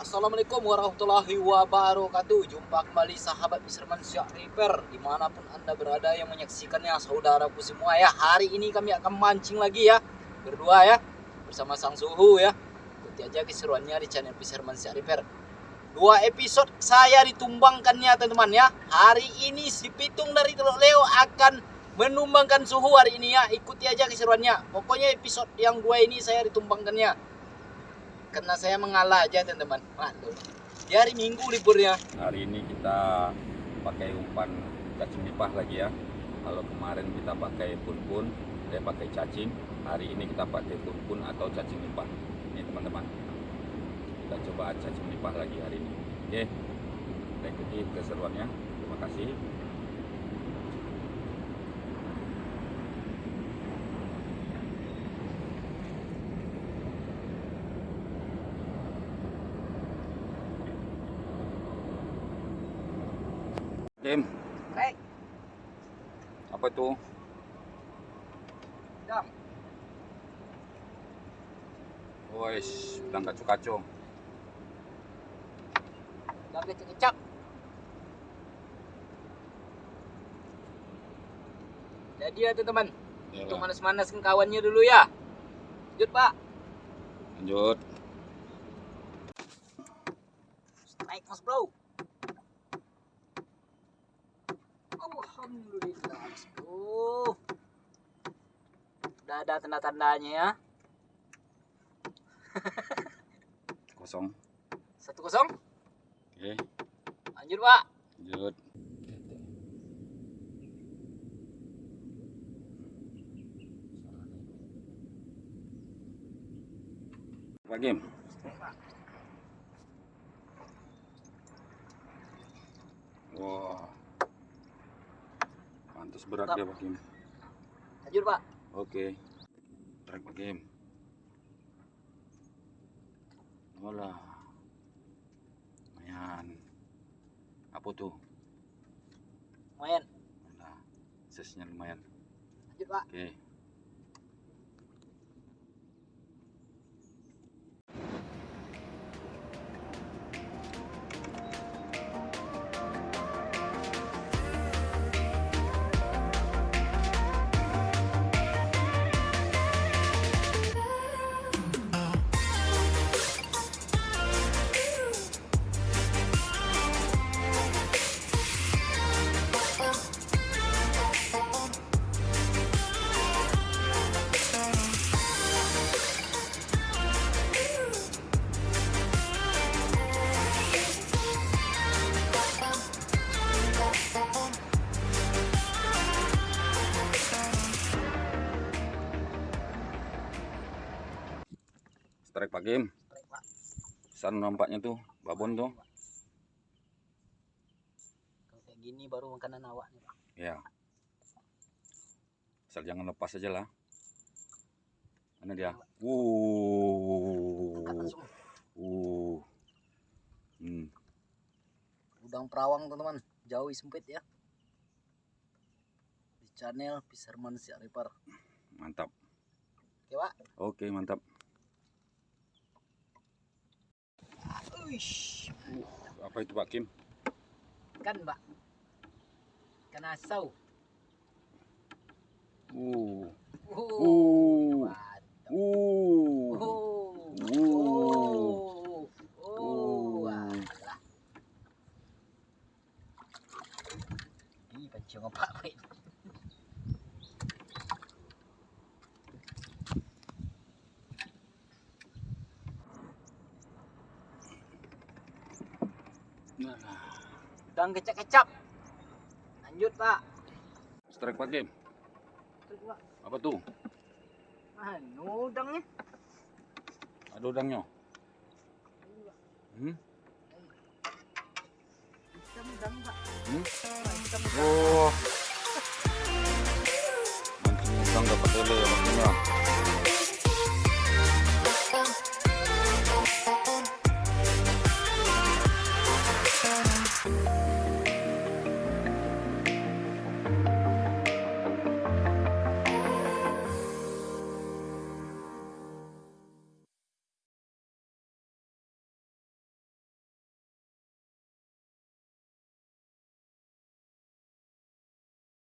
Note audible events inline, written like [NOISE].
Assalamualaikum warahmatullahi wabarakatuh. Jumpa kembali sahabat Fisherman Syak Repair Di mana pun anda berada yang menyaksikannya saudaraku semua ya. Hari ini kami akan mancing lagi ya Berdua ya Bersama sang suhu ya. Ikuti aja keseruannya di channel Fisherman Syak Repair Dua episode saya ditumbangkannya teman-teman ya. Hari ini si Pitung dari Teluk Leo akan menumbangkan suhu hari ini ya. Ikuti aja keseruannya. Pokoknya episode yang dua ini saya ditumbangkannya karena saya mengalah aja teman-teman. Di hari minggu liburnya. Hari ini kita pakai umpan cacing nipah lagi ya. Kalau kemarin kita pakai pun-pun dia pakai cacing. Hari ini kita pakai pun-pun atau cacing nipah. Ini teman-teman. Kita coba cacing nipah lagi hari ini. Oke. Kita ikuti keseruannya. Terima kasih Kim, Baik, apa itu? dam. Wes, kacu-kacu. Dam kecap-kecap. Jadi ya teman-teman, untuk manas-manaskan kawannya dulu ya. Lanjut pak. Lanjut. Strike mas bro. Alhamdulillah mas bro. Udah ada tanda-tandanya ya. [LAUGHS] Kosong. Satu kosong. Oke, Lanjut pak. lanjut. Pak. Wah. Pantas berat Mantap. dia Pak Kim. Lanjut pak. Oke. Pak Kim. Olah. Lumayan. Apa tuh? Lumayan. Nah, size-nya lumayan. Lanjut pak. Oke. Strike Pak Kim. Strike pak. Besar nampaknya tuh, babon tuh. Kalau kayak gini baru makanan awak nih pak. Ya. Asal jangan lepas aja lah. Mana dia? Langsung. Uh. Hmm. Udang perawang teman-teman. Jauh sempit ya. Di channel Fisherman Siak Reaper. Mantap. Oke pak. Oke, mantap. Uish. Apa itu Pak Kim? Kan pak. Ikan asau. Uh. Uh. Uh. Oh. Uh. Oh. Oh. Uh. Alah. Ih, pancing apa wait. Udang kecap-kecap. Lanjut, Pak. strike Pak Pak. Apa tuh? Anu udangnya. Ada udangnya. Hmm? Udang, Pak. Hmm? Oh. Mancing udang dapat lele maksudnya.